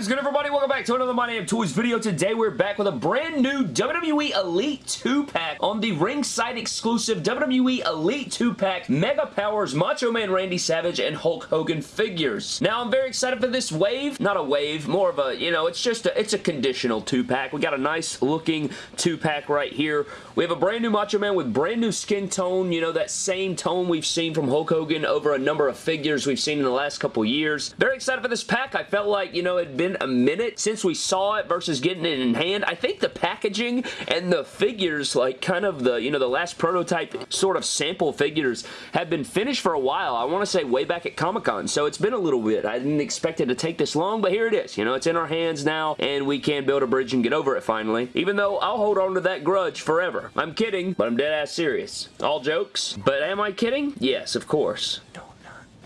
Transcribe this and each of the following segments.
Is good, everybody? Welcome back to another My Damn Toys video. Today, we're back with a brand new WWE Elite 2-pack on the ringside exclusive WWE Elite 2-pack Mega Powers Macho Man Randy Savage and Hulk Hogan figures. Now, I'm very excited for this wave. Not a wave, more of a, you know, it's just a, it's a conditional 2-pack. We got a nice looking 2-pack right here. We have a brand new Macho Man with brand new skin tone, you know, that same tone we've seen from Hulk Hogan over a number of figures we've seen in the last couple years. Very excited for this pack. I felt like, you know, it'd been a minute since we saw it versus getting it in hand. I think the packaging and the figures, like kind of the, you know, the last prototype sort of sample figures have been finished for a while. I want to say way back at Comic-Con, so it's been a little bit. I didn't expect it to take this long, but here it is. You know, it's in our hands now, and we can build a bridge and get over it finally, even though I'll hold on to that grudge forever. I'm kidding, but I'm dead ass serious. All jokes, but am I kidding? Yes, of course.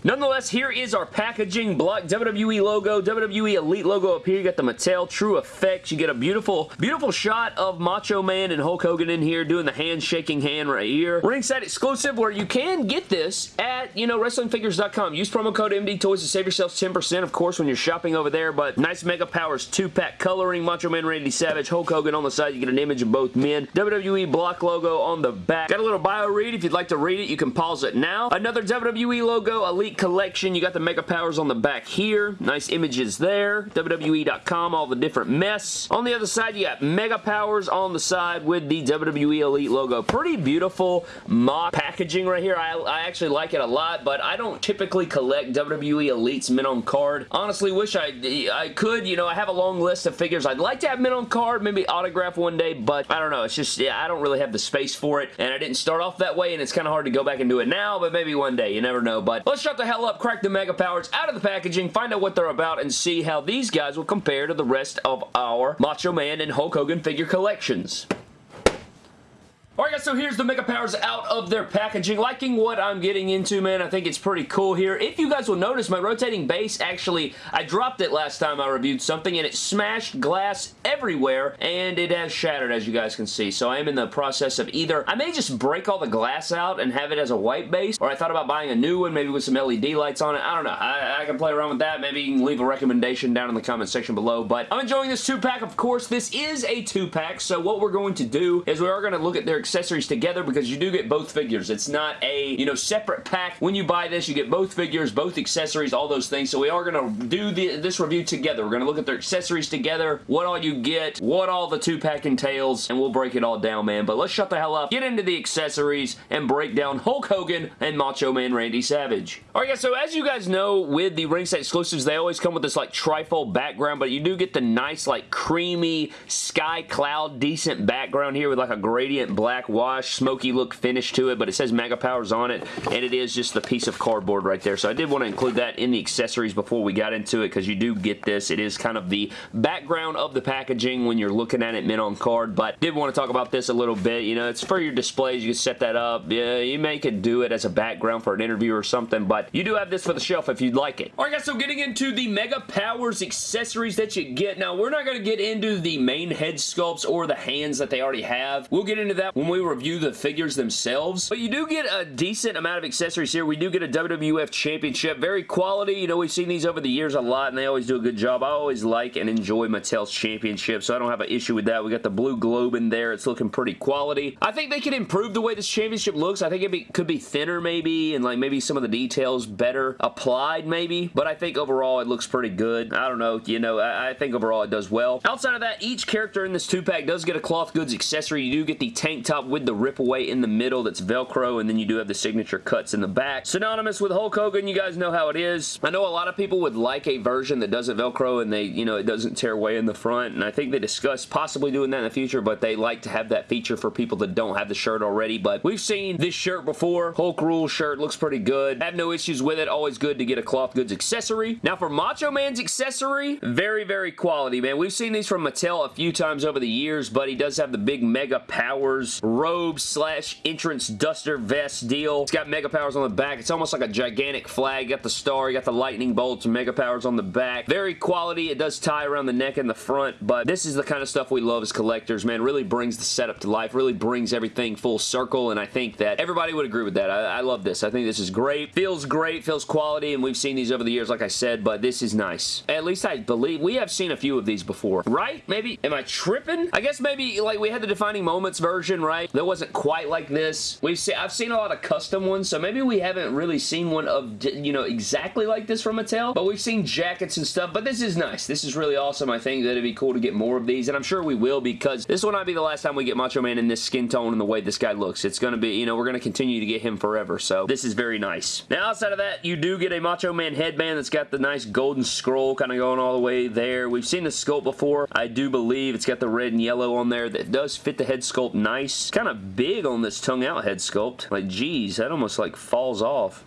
Nonetheless, here is our packaging block. WWE logo, WWE Elite logo up here. You got the Mattel True Effects. You get a beautiful, beautiful shot of Macho Man and Hulk Hogan in here doing the hand-shaking hand right here. Ringside exclusive where you can get this at, you know, WrestlingFigures.com. Use promo code MDTOYS to save yourselves 10%, of course, when you're shopping over there, but nice Mega Powers 2-pack coloring. Macho Man Randy Savage, Hulk Hogan on the side. You get an image of both men. WWE block logo on the back. Got a little bio read. If you'd like to read it, you can pause it now. Another WWE logo, Elite collection. You got the Mega Powers on the back here. Nice images there. WWE.com, all the different mess. On the other side, you got Mega Powers on the side with the WWE Elite logo. Pretty beautiful mock packaging right here. I, I actually like it a lot, but I don't typically collect WWE Elites mint on card. Honestly, wish I, I could. You know, I have a long list of figures I'd like to have mint on card, maybe autograph one day, but I don't know. It's just, yeah, I don't really have the space for it, and I didn't start off that way, and it's kind of hard to go back and do it now, but maybe one day. You never know, but let's shut the hell up, crack the Mega Powers out of the packaging, find out what they're about, and see how these guys will compare to the rest of our Macho Man and Hulk Hogan figure collections. Alright guys, so here's the Mega Powers out of their packaging. Liking what I'm getting into, man. I think it's pretty cool here. If you guys will notice, my rotating base actually, I dropped it last time I reviewed something and it smashed glass everywhere and it has shattered as you guys can see. So I am in the process of either, I may just break all the glass out and have it as a white base or I thought about buying a new one, maybe with some LED lights on it. I don't know. I, I can play around with that. Maybe you can leave a recommendation down in the comment section below. But I'm enjoying this two-pack. Of course, this is a two-pack. So what we're going to do is we are going to look at their accessories together because you do get both figures. It's not a, you know, separate pack. When you buy this, you get both figures, both accessories, all those things. So we are going to do the, this review together. We're going to look at their accessories together, what all you get, what all the two-pack entails, and we'll break it all down, man. But let's shut the hell up, get into the accessories, and break down Hulk Hogan and Macho Man Randy Savage. Alright guys, so as you guys know, with the ringside exclusives, they always come with this like trifold background, but you do get the nice like creamy sky cloud decent background here with like a gradient black wash smoky look finish to it, but it says Mega Powers on it, and it is just the piece of cardboard right there. So I did want to include that in the accessories before we got into it, because you do get this. It is kind of the background of the packaging when you're looking at it mint on card, but did want to talk about this a little bit. You know, it's for your displays. You can set that up. Yeah, you may could do it as a background for an interview or something, but you do have this for the shelf if you'd like it. Alright guys, so getting into the Mega Powers accessories that you get. Now, we're not going to get into the main head sculpts or the hands that they already have. We'll get into that when we review the figures themselves, but you do get a decent amount of accessories here. We do get a WWF Championship. Very quality. You know, we've seen these over the years a lot, and they always do a good job. I always like and enjoy Mattel's Championship, so I don't have an issue with that. We got the blue globe in there. It's looking pretty quality. I think they can improve the way this championship looks. I think it be, could be thinner maybe, and like maybe some of the details better applied maybe, but I think overall it looks pretty good. I don't know. You know, I, I think overall it does well. Outside of that, each character in this two-pack does get a cloth goods accessory. You do get the tank top with the rip away in the middle that's Velcro, and then you do have the signature cuts in the back. Synonymous with Hulk Hogan, you guys know how it is. I know a lot of people would like a version that doesn't Velcro and they, you know, it doesn't tear away in the front, and I think they discussed possibly doing that in the future, but they like to have that feature for people that don't have the shirt already, but we've seen this shirt before. Hulk Rule shirt looks pretty good. Have no issues with it. Always good to get a cloth goods accessory. Now for Macho Man's accessory, very, very quality, man. We've seen these from Mattel a few times over the years, but he does have the big Mega Powers robe slash entrance duster vest deal. It's got Mega Powers on the back. It's almost like a gigantic flag. You got the star, you got the lightning bolts, Mega Powers on the back. Very quality. It does tie around the neck and the front, but this is the kind of stuff we love as collectors, man. Really brings the setup to life, really brings everything full circle, and I think that everybody would agree with that. I, I love this. I think this is great. Feels great, feels quality, and we've seen these over the years, like I said, but this is nice. At least I believe we have seen a few of these before, right? Maybe, am I tripping? I guess maybe, like, we had the Defining Moments version, right? That wasn't quite like this. We've seen, I've seen a lot of custom ones, so maybe we haven't really seen one of, you know, exactly like this from Mattel, but we've seen jackets and stuff, but this is nice. This is really awesome. I think that it'd be cool to get more of these, and I'm sure we will because this will not be the last time we get Macho Man in this skin tone and the way this guy looks. It's going to be, you know, we're going to continue to get him forever, so this is very nice. Now, outside of that, you do get a Macho Man headband that's got the nice golden scroll kind of going all the way there. We've seen the sculpt before. I do believe it's got the red and yellow on there that does fit the head sculpt nice. Kind of big on this tongue out head sculpt. Like, geez, that almost like falls off.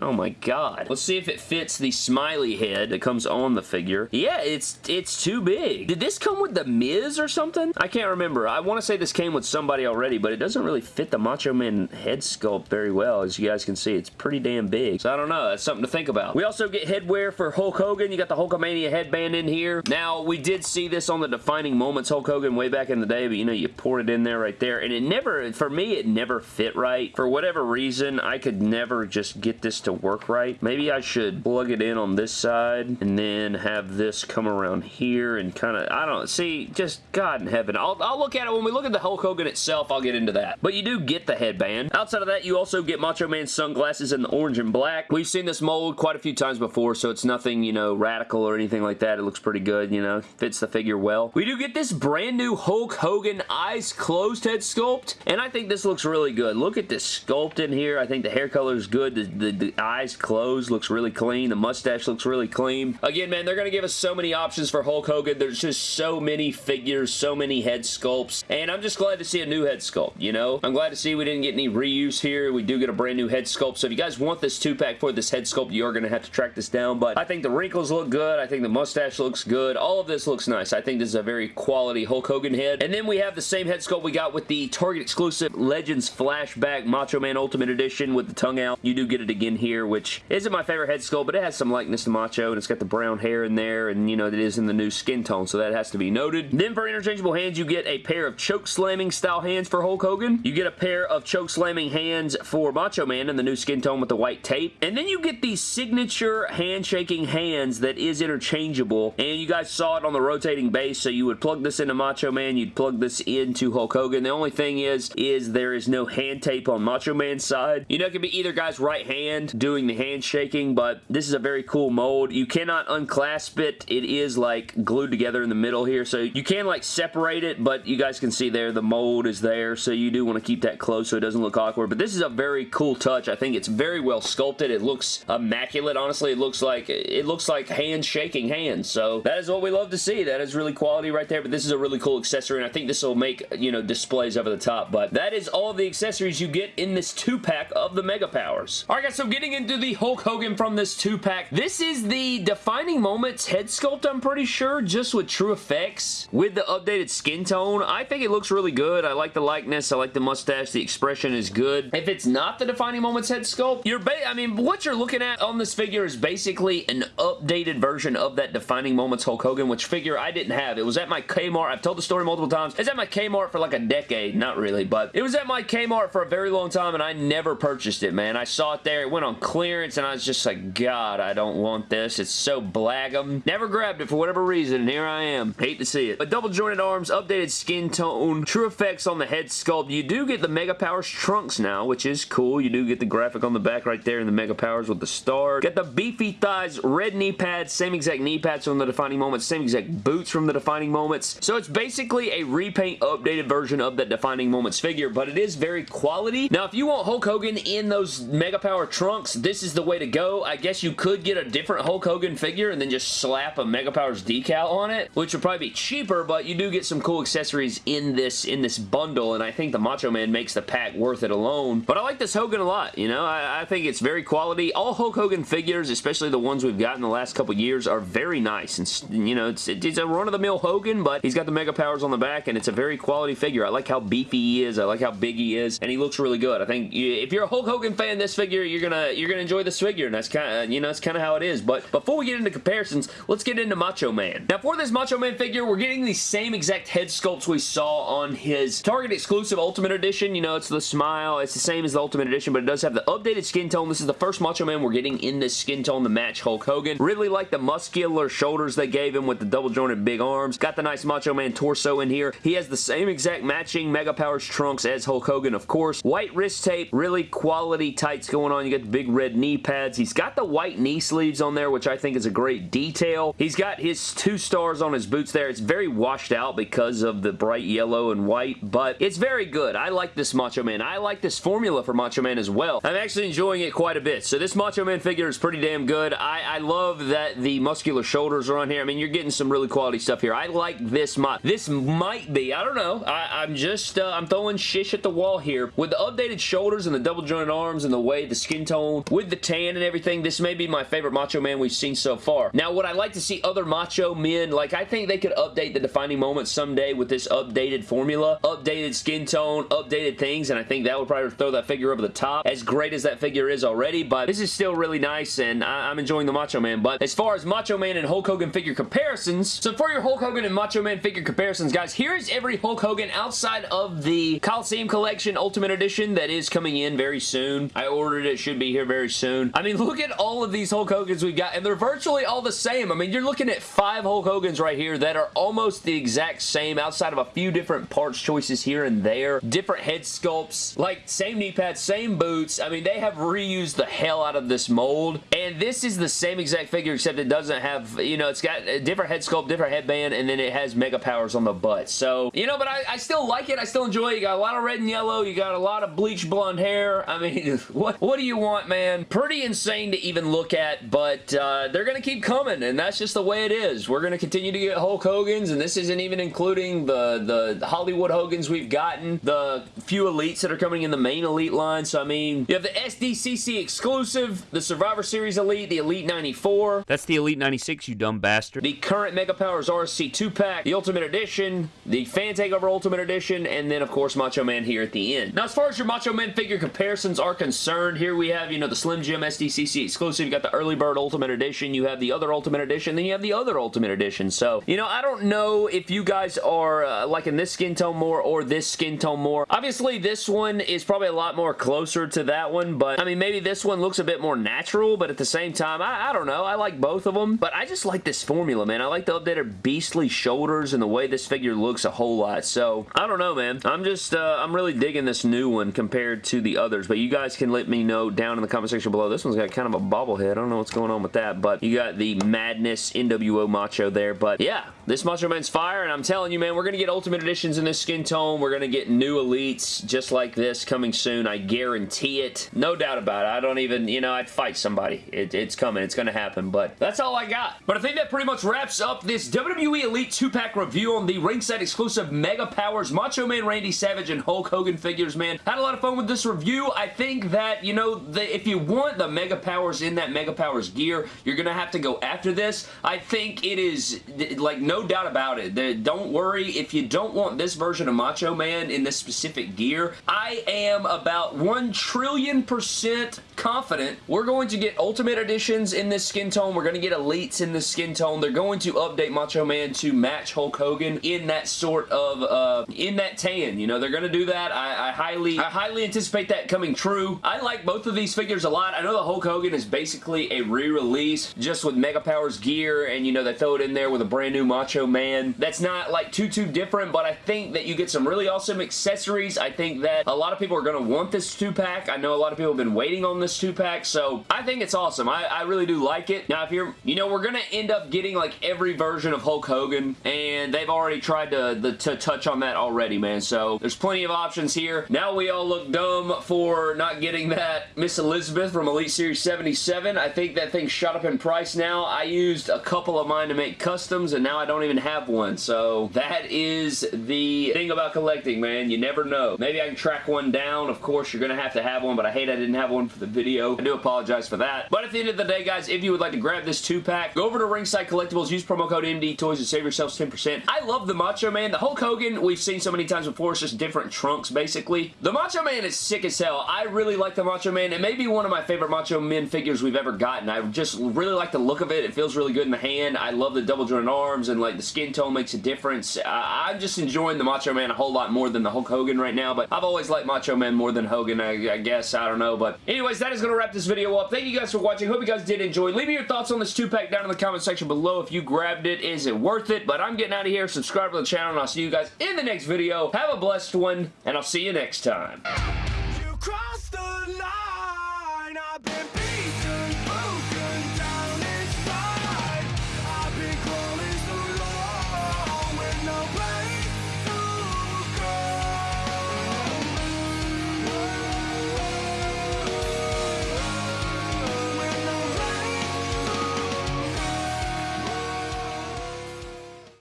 Oh my god. Let's see if it fits the smiley head that comes on the figure. Yeah, it's it's too big. Did this come with the Miz or something? I can't remember. I want to say this came with somebody already, but it doesn't really fit the Macho Man head sculpt very well. As you guys can see, it's pretty damn big. So I don't know. That's something to think about. We also get headwear for Hulk Hogan. You got the Hulkamania headband in here. Now, we did see this on the Defining Moments Hulk Hogan way back in the day, but you know, you pour it in there right there, and it never, for me, it never fit right. For whatever reason, I could never just get this to work right. Maybe I should plug it in on this side and then have this come around here and kind of, I don't see, just God in heaven. I'll, I'll look at it when we look at the Hulk Hogan itself, I'll get into that. But you do get the headband. Outside of that, you also get Macho Man's sunglasses in the orange and black. We've seen this mold quite a few times before, so it's nothing, you know, radical or anything like that. It looks pretty good, you know, fits the figure well. We do get this brand new Hulk Hogan eyes closed head sculpt, and I think this looks really good. Look at this sculpt in here. I think the hair color is good. The, the, the eyes closed looks really clean. The mustache looks really clean. Again, man, they're going to give us so many options for Hulk Hogan. There's just so many figures, so many head sculpts, and I'm just glad to see a new head sculpt, you know? I'm glad to see we didn't get any reuse here. We do get a brand new head sculpt, so if you guys want this two-pack for this head sculpt, you are going to have to track this down, but I think the wrinkles look good. I think the mustache looks good. All of this looks nice. I think this is a very quality Hulk Hogan head. And then we have the same head sculpt we got with the Target exclusive Legends Flashback Macho Man Ultimate Edition with the tongue out. You do get it again here, which isn't my favorite head sculpt, but it has some likeness to Macho, and it's got the brown hair in there, and you know, it is in the new skin tone, so that has to be noted. Then for interchangeable hands, you get a pair of choke slamming style hands for Hulk Hogan. You get a pair of choke slamming hands for Macho Man in the new skin tone with the white tape. And then you get the signature handshaking hands that is interchangeable, and you guys saw it on the rotating base, so you would plug this into Macho Man, you'd plug this into Hulk Hogan. The only thing is, is there is no hand tape on Macho Man's side. You know, it can be either guy's right hand doing the handshaking, but this is a very cool mold. You cannot unclasp it. It is like glued together in the middle here, so you can like separate it, but you guys can see there the mold is there, so you do want to keep that close so it doesn't look awkward, but this is a very cool touch. I think it's very well sculpted. It looks immaculate, honestly. It looks like it looks like hands shaking hands, so that is what we love to see. That is really quality right there, but this is a really cool accessory, and I think this will make, you know, displays over the top, but that is all the accessories you get in this two-pack of the Mega Powers. Alright guys, so getting into the Hulk Hogan from this two-pack, this is the Defining Moments head sculpt, I'm pretty sure, just with True Effects, with the updated skin tone. I think it looks really good. I like the likeness. I like the mustache. The expression is good. If it's not the Defining Moments head sculpt, you're I mean, what you're looking at on this figure is basically an updated version of that Defining Moments Hulk Hogan, which figure I didn't have. It was at my Kmart. I've told the story multiple times. It's at my Kmart for like a decade. Not really, but it was at my Kmart for a very long time, and I never purchased it, man. I saw it there. It went on clearance, and I was just like, God, I don't want this. It's so blagum. Never grabbed it for whatever reason, and here I am. Hate to see it. But double jointed arms, updated skin tone, true effects on the head sculpt. You do get the Mega Powers trunks now, which is cool. You do get the graphic on the back right there and the Mega Powers with the star. Get the beefy thighs, red knee pads, same exact knee pads from the Defining Moments, same exact boots from the Defining Moments. So it's basically a repaint updated version of that Defining Moments figure, but it is very quality. Now, if you want Hulk Hogan in those Mega Power trunks, this is the way to go. I guess you could get a different Hulk Hogan figure and then just slap a Mega Powers decal on it, which would probably be cheaper, but you do get some cool accessories in this in this bundle, and I think the Macho Man makes the pack worth it alone. But I like this Hogan a lot, you know? I, I think it's very quality. All Hulk Hogan figures, especially the ones we've got in the last couple years, are very nice. And, you know, it's, it's a run-of-the-mill Hogan, but he's got the Mega Powers on the back, and it's a very quality figure. I like how beefy he is. I like how big he is, and he looks really good. I think if you're a Hulk Hogan fan, this figure, you're you're gonna enjoy this figure, and that's kind of, you know, that's kind of how it is. But before we get into comparisons, let's get into Macho Man. Now, for this Macho Man figure, we're getting the same exact head sculpts we saw on his Target exclusive Ultimate Edition. You know, it's the smile. It's the same as the Ultimate Edition, but it does have the updated skin tone. This is the first Macho Man we're getting in this skin tone to match Hulk Hogan. Really like the muscular shoulders they gave him with the double jointed big arms. Got the nice Macho Man torso in here. He has the same exact matching Mega Powers trunks as Hulk Hogan, of course. White wrist tape, really quality tights going on. You get the big red knee pads. He's got the white knee sleeves on there, which I think is a great detail. He's got his two stars on his boots there. It's very washed out because of the bright yellow and white, but it's very good. I like this Macho Man. I like this formula for Macho Man as well. I'm actually enjoying it quite a bit. So this Macho Man figure is pretty damn good. I, I love that the muscular shoulders are on here. I mean, you're getting some really quality stuff here. I like this mod. This might be, I don't know. I, am just, uh, I'm throwing shish at the wall here. With the updated shoulders and the double jointed arms and the way the skin tone with the tan and everything, this may be my favorite Macho Man we've seen so far. Now, would I like to see other Macho Men? Like, I think they could update the defining moment someday with this updated formula, updated skin tone, updated things, and I think that would probably throw that figure over the top. As great as that figure is already, but this is still really nice, and I am enjoying the Macho Man. But as far as Macho Man and Hulk Hogan figure comparisons, so for your Hulk Hogan and Macho Man figure comparisons, guys, here is every Hulk Hogan outside of the Coliseum Collection Ultimate Edition that is coming in very soon. I ordered it. should be here very soon. I mean, look at all of these Hulk Hogans we've got, and they're virtually all the same. I mean, you're looking at five Hulk Hogans right here that are almost the exact same outside of a few different parts choices here and there. Different head sculpts, like same knee pads, same boots. I mean, they have reused the hell out of this mold, and this is the same exact figure except it doesn't have, you know, it's got a different head sculpt, different headband, and then it has Mega Powers on the butt. So, you know, but I, I still like it. I still enjoy it. You got a lot of red and yellow. You got a lot of bleach blonde hair. I mean, what, what do you want, man? Pretty insane to even look at, but uh, they're going to keep coming, and that's just the way it is. We're going to continue to get Hulk Hogan's, and this isn't even including the, the Hollywood Hogan's we've gotten, the few Elites that are coming in the main Elite line. So, I mean, you have the SDCC exclusive, the Survivor Series Elite, the Elite 94. That's the Elite 96, you dumb bastard. The current Mega Powers RSC 2-pack, the Ultimate Edition, the Fan Takeover Ultimate Edition, and then, of course, Macho Man here at the end. Now, as far as your Macho Man figure comparisons are concerned, here we have, you know, the Slim Jim SDCC exclusive. You got the Early Bird Ultimate Edition. You have the other Ultimate Edition. Then you have the other Ultimate Edition. So, you know, I don't know if you guys are uh, liking this skin tone more or this skin tone more. Obviously, this one is probably a lot more closer to that one, but, I mean, maybe this one looks a bit more natural, but at the same time, I, I don't know. I like both of them, but I just like this formula, man. I like the updated beastly shoulders and the way this figure looks a whole lot. So, I don't know, man. I'm just, uh, I'm really digging this new one compared to the others, but you guys can let me know down in the comment section below. This one's got kind of a bobblehead. I don't know what's going on with that, but you got the Madness NWO Macho there, but yeah, this Macho Man's fire, and I'm telling you, man, we're going to get Ultimate Editions in this skin tone. We're going to get new Elites just like this coming soon. I guarantee it. No doubt about it. I don't even, you know, I'd fight somebody. It, it's coming. It's going to happen, but that's all I got. But I think that pretty much wraps up this WWE Elite 2-pack review on the ringside exclusive Mega Powers Macho Man Randy Savage and Hulk Hogan figures, man. Had a lot of fun with this review. I think that, you know, the, if you want the Mega Powers in that Mega Powers gear, you're going to have to go after this. I think it is, like, no doubt about it. Don't worry. If you don't want this version of Macho Man in this specific gear, I am about 1 trillion percent confident we're going to get Ultimate Editions in this skin tone. We're going to get Elites in this skin tone. They're going to update Macho Man to match Hulk Hogan in that sort of, uh, in that tan. You know, they're going to do that. I, I highly, I highly anticipate that coming true. I like both of these figures a lot. I know the Hulk Hogan is basically a re-release just with Mega Powers gear and, you know, they throw it in there with a brand new Macho Man. That's not, like, too, too different, but I think that you get some really awesome accessories. I think that a lot of people are going to want this two-pack. I know a lot of people have been waiting on this two-pack, so I think it's awesome. I, I really do like it. Now, if you're, you know, we're going to end up getting like every version of Hulk Hogan, and they've already tried to, the, to touch on that already, man, so there's plenty of options here. Now we all look dumb for not getting that Miss Elizabeth from Elite Series 77. I think that thing shot up in price now. I used a couple of mine to make customs, and now I don't even have one, so that is the thing about collecting, man. You never know. Maybe I can track one down. Of course, you're going to have to have one, but I hate I didn't have one for the video. I do apologize for that. But at the end of the day, guys, if you would like to grab this two-pack, go over to Ringside Collectibles, use promo code MD Toys and save yourselves 10%. I love the Macho Man. The Hulk Hogan, we've seen so many times before. It's just different trunks, basically. The Macho Man is sick as hell. I really like the Macho Man. It may be one of my favorite Macho Men figures we've ever gotten. I just really like the look of it. It feels really good in the hand. I love the double jointed arms and like the skin tone makes a difference. I'm just enjoying the Macho Man a whole lot more than the Hulk Hogan right now, but I've always liked Macho Man more than Hogan, I, I guess. I don't know, but anyways, that is going to wrap this video up. Thank you guys for watching. Hope you guys did enjoy. Leave me your thoughts on this two-pack down in the comment section below. If you grabbed it, is it worth it? But I'm getting out of here. Subscribe to the channel, and I'll see you guys in the next video. Have a blessed one, and I'll see you next time.